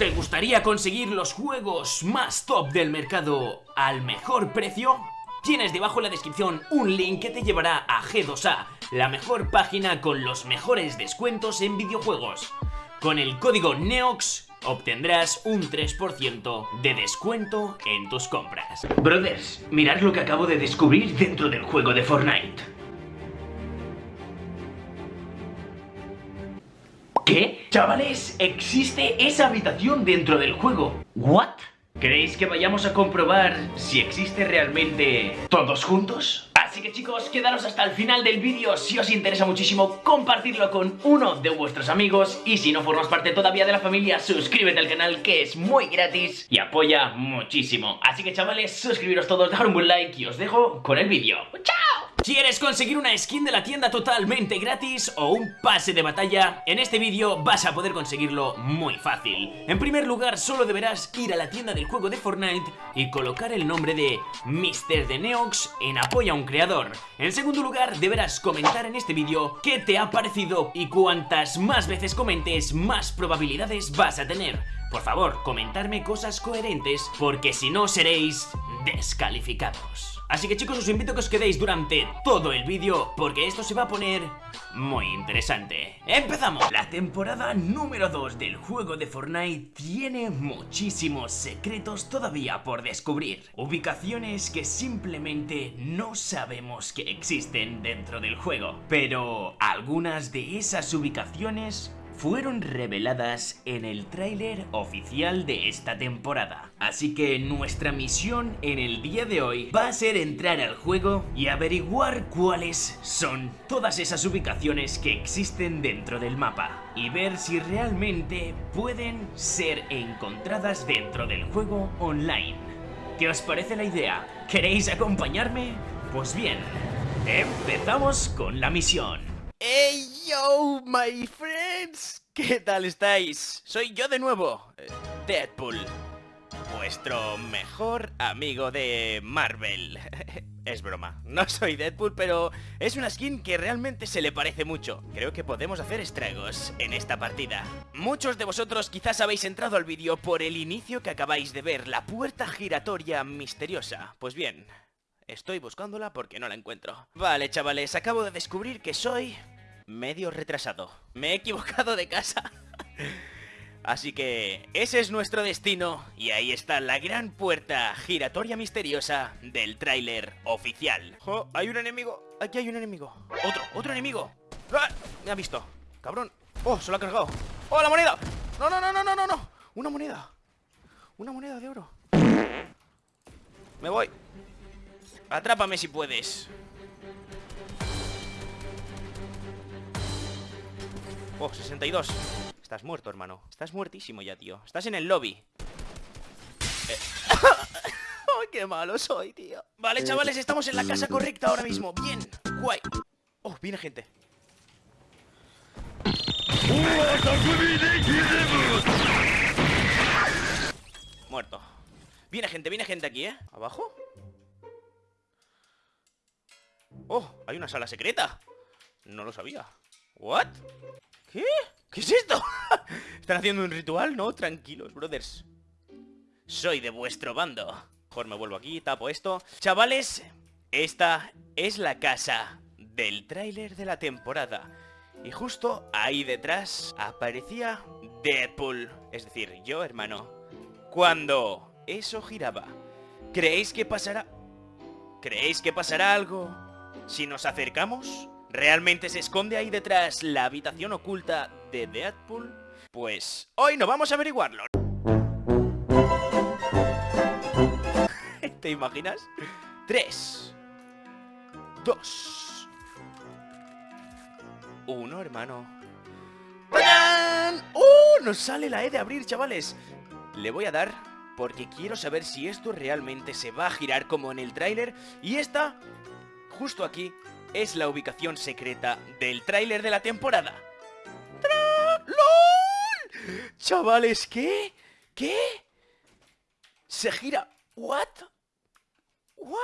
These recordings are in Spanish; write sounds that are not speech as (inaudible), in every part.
¿Te gustaría conseguir los juegos más top del mercado al mejor precio? Tienes debajo en la descripción un link que te llevará a G2A, la mejor página con los mejores descuentos en videojuegos. Con el código NEOX obtendrás un 3% de descuento en tus compras. Brothers, mirad lo que acabo de descubrir dentro del juego de Fortnite. Chavales, existe esa habitación dentro del juego. ¿What? ¿Queréis que vayamos a comprobar si existe realmente todos juntos? Así que chicos, quedaros hasta el final del vídeo Si os interesa muchísimo, compartirlo con uno de vuestros amigos Y si no formas parte todavía de la familia, suscríbete al canal que es muy gratis Y apoya muchísimo Así que chavales, suscribiros todos, dar un buen like y os dejo con el vídeo ¡Chao! ¿Quieres conseguir una skin de la tienda totalmente gratis o un pase de batalla? En este vídeo vas a poder conseguirlo muy fácil. En primer lugar, solo deberás ir a la tienda del juego de Fortnite y colocar el nombre de Mr. de Neox en apoyo a un creador. En segundo lugar, deberás comentar en este vídeo qué te ha parecido y cuantas más veces comentes, más probabilidades vas a tener. Por favor, comentarme cosas coherentes porque si no seréis descalificados. Así que chicos os invito a que os quedéis durante todo el vídeo porque esto se va a poner muy interesante. ¡Empezamos! La temporada número 2 del juego de Fortnite tiene muchísimos secretos todavía por descubrir. Ubicaciones que simplemente no sabemos que existen dentro del juego. Pero algunas de esas ubicaciones fueron reveladas en el tráiler oficial de esta temporada. Así que nuestra misión en el día de hoy va a ser entrar al juego y averiguar cuáles son todas esas ubicaciones que existen dentro del mapa y ver si realmente pueden ser encontradas dentro del juego online. ¿Qué os parece la idea? ¿Queréis acompañarme? Pues bien, empezamos con la misión. ¡Hey yo, my ¿Qué tal estáis? Soy yo de nuevo, eh, Deadpool, vuestro mejor amigo de Marvel. (laughs) es broma, no soy Deadpool, pero es una skin que realmente se le parece mucho. Creo que podemos hacer estragos en esta partida. Muchos de vosotros quizás habéis entrado al vídeo por el inicio que acabáis de ver, la puerta giratoria misteriosa. Pues bien, Estoy buscándola porque no la encuentro. Vale, chavales, acabo de descubrir que soy medio retrasado. Me he equivocado de casa. (laughs) Así que ese es nuestro destino y ahí está la gran puerta giratoria misteriosa del tráiler oficial. Oh, hay un enemigo, aquí hay un enemigo. Otro, otro enemigo. ¡Ah! Me ha visto, cabrón. Oh, se lo ha cargado. Oh, la moneda. No, no, no, no, no, no, no. Una moneda. Una moneda de oro. Me voy. Atrápame si puedes Oh, 62 Estás muerto, hermano Estás muertísimo ya, tío Estás en el lobby eh. (laughs) ¡Ay, qué malo soy, tío! Vale, chavales, estamos en la casa correcta ahora mismo Bien, guay Oh, viene gente Muerto Viene gente, viene gente aquí, ¿eh? ¿Abajo? ¡Oh! Hay una sala secreta No lo sabía ¿What? ¿Qué? ¿Qué es esto? (laughs) ¿Están haciendo un ritual? No, tranquilos, brothers Soy de vuestro bando Mejor me vuelvo aquí, tapo esto Chavales, esta es la casa del tráiler de la temporada Y justo ahí detrás aparecía Deadpool Es decir, yo, hermano Cuando eso giraba ¿Creéis que pasará? ¿Creéis que pasará algo? Si nos acercamos, ¿realmente se esconde ahí detrás la habitación oculta de Deadpool? Pues hoy no vamos a averiguarlo. (laughs) ¿Te imaginas? 3 2 1, hermano ¡Tarán! ¡Uh! Nos sale la E de abrir, chavales Le voy a dar porque quiero saber si esto realmente se va a girar como en el tráiler Y esta justo aquí es la ubicación secreta del tráiler de la temporada. ¡Lol! Chavales, ¿qué? ¿Qué? Se gira... ¿What? ¿What?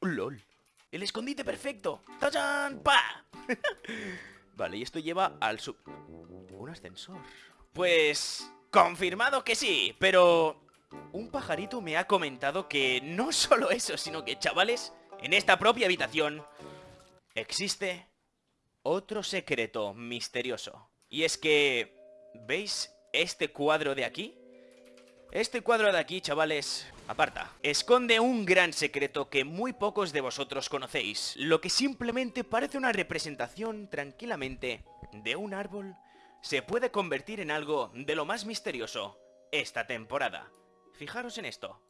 ¡Lol! El escondite perfecto. ¡Tachan! ¡Pa! (laughs) vale, y esto lleva al sub... Un ascensor. Pues... Confirmado que sí, pero... Un pajarito me ha comentado que no (laughs) solo eso, sino que, chavales, en esta propia habitación existe otro secreto misterioso. Y es que... ¿Veis este cuadro de aquí? Este cuadro de aquí, chavales, aparta, esconde un gran secreto que muy pocos de vosotros conocéis, lo que simplemente parece una representación tranquilamente de un árbol, se puede convertir en algo de lo más misterioso esta temporada. Fijaros en esto.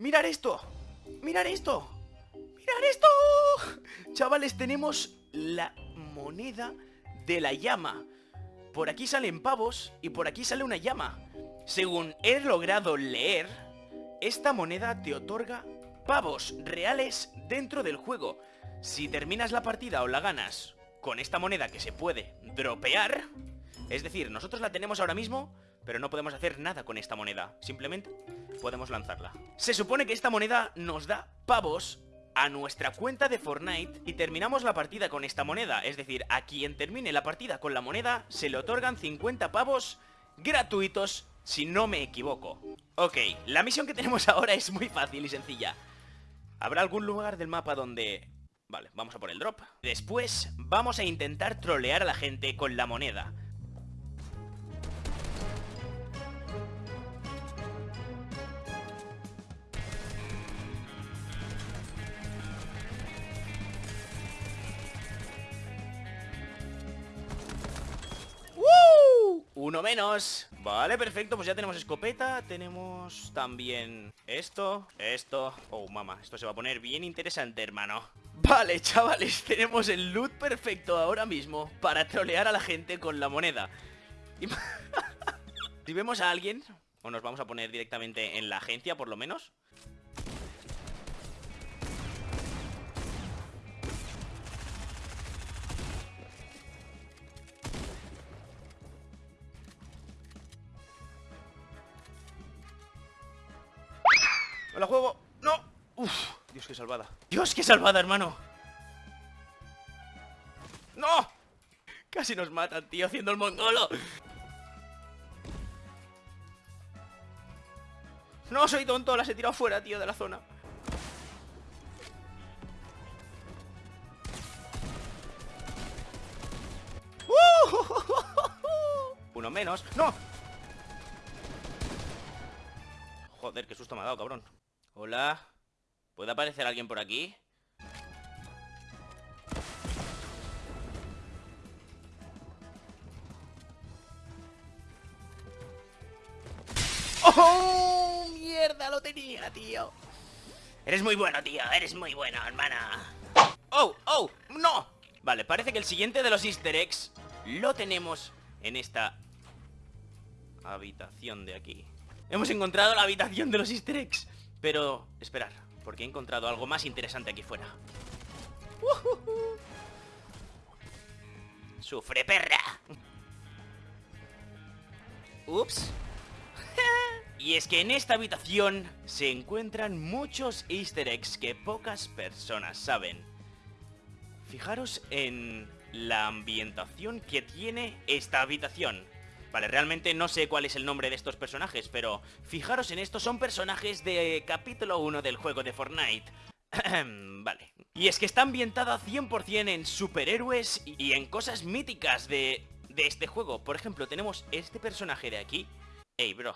¡Mirar esto! ¡Mirar esto! ¡Mirar esto! Chavales, tenemos la moneda de la llama. Por aquí salen pavos y por aquí sale una llama. Según he logrado leer, esta moneda te otorga pavos reales dentro del juego. Si terminas la partida o la ganas con esta moneda que se puede dropear, es decir, nosotros la tenemos ahora mismo, pero no podemos hacer nada con esta moneda. Simplemente podemos lanzarla. Se supone que esta moneda nos da pavos a nuestra cuenta de Fortnite y terminamos la partida con esta moneda. Es decir, a quien termine la partida con la moneda se le otorgan 50 pavos gratuitos si no me equivoco. Ok, la misión que tenemos (laughs) ahora es muy fácil y sencilla. Habrá algún lugar del mapa donde... Vale, vamos a por el drop. Después vamos a intentar trolear a la gente con la moneda. Menos. Vale, perfecto, pues ya tenemos escopeta Tenemos también esto Esto, oh mamá, esto se va a poner bien interesante, hermano. Vale, chavales, (laughs) tenemos el loot perfecto ahora mismo Para trolear a la gente con la moneda. (laughs) Si vemos a alguien O nos vamos a poner directamente en la agencia, por lo menos la juego! ¡No! ¡Uf! Dios, qué salvada ¡Dios, qué salvada, hermano! ¡No! Casi nos matan, tío, haciendo el mongolo No, soy tonto, las he tirado fuera, tío, de la zona (laughs) Uno menos ¡No! Joder, qué susto me ha dado, cabrón Hola. ¿Puede aparecer alguien por aquí? ¡Oh! ¡Mierda! Lo tenía, tío. Eres muy bueno, tío. Eres muy bueno, hermana. ¡Oh! ¡Oh! ¡No! Vale, parece que el siguiente de los easter eggs lo tenemos en esta habitación de aquí. Hemos encontrado la habitación de los easter eggs. Pero, esperar, porque he encontrado algo más interesante aquí fuera. ¡Sufre, perra! Ups. (laughs) y es que en esta habitación se encuentran muchos easter eggs que pocas personas saben. Fijaros en la ambientación que tiene esta habitación. Vale, realmente no sé cuál es el nombre de estos personajes, pero fijaros en esto, son personajes de capítulo 1 del juego de Fortnite. (clears throat) vale. Y es que está ambientada 100% en superhéroes y en cosas míticas de, de este juego. Por ejemplo, tenemos este personaje de aquí. Ey, bro,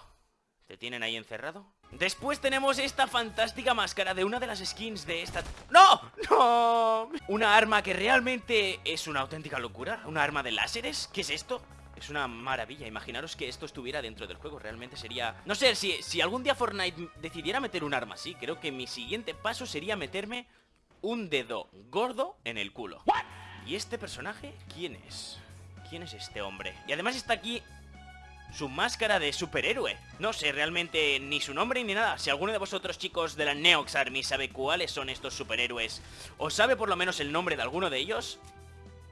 ¿te tienen ahí encerrado? Después tenemos esta fantástica máscara de una de las skins de esta... ¡No! ¡No! Una arma que realmente es una auténtica locura. ¿Una arma de láseres? ¿Qué es esto? Es una maravilla, imaginaros que esto estuviera dentro del juego. Realmente sería... No sé, si, si algún día Fortnite decidiera meter un arma así Creo que mi siguiente paso sería meterme un dedo gordo en el culo. ¿Y este personaje quién es? ¿Quién es este hombre? Y además está aquí su máscara de superhéroe. No sé realmente ni su nombre ni nada. Si alguno de vosotros chicos de la Neox Army sabe cuáles son estos superhéroes O sabe por lo menos el nombre de alguno de ellos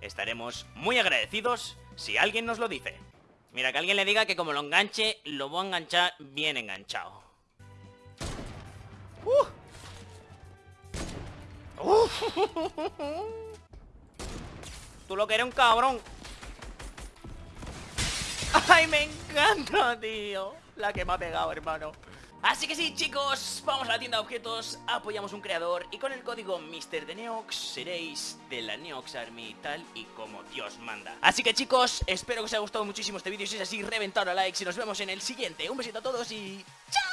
Estaremos muy agradecidos si alguien nos lo dice. Mira, que alguien le diga que como lo enganche, lo voy a enganchar bien enganchado. Uh. Tú lo que eres un cabrón. ¡Ay, me encanta, tío! La que me ha pegado, hermano Así que sí, chicos, vamos a la tienda de objetos, apoyamos un creador y con el código Mr. de Neox seréis de la Neox Army tal y como Dios manda. Así que chicos, espero que os haya gustado muchísimo este vídeo, si es así, reventad a likes y nos vemos en el siguiente. Un besito a todos y... ¡Chao!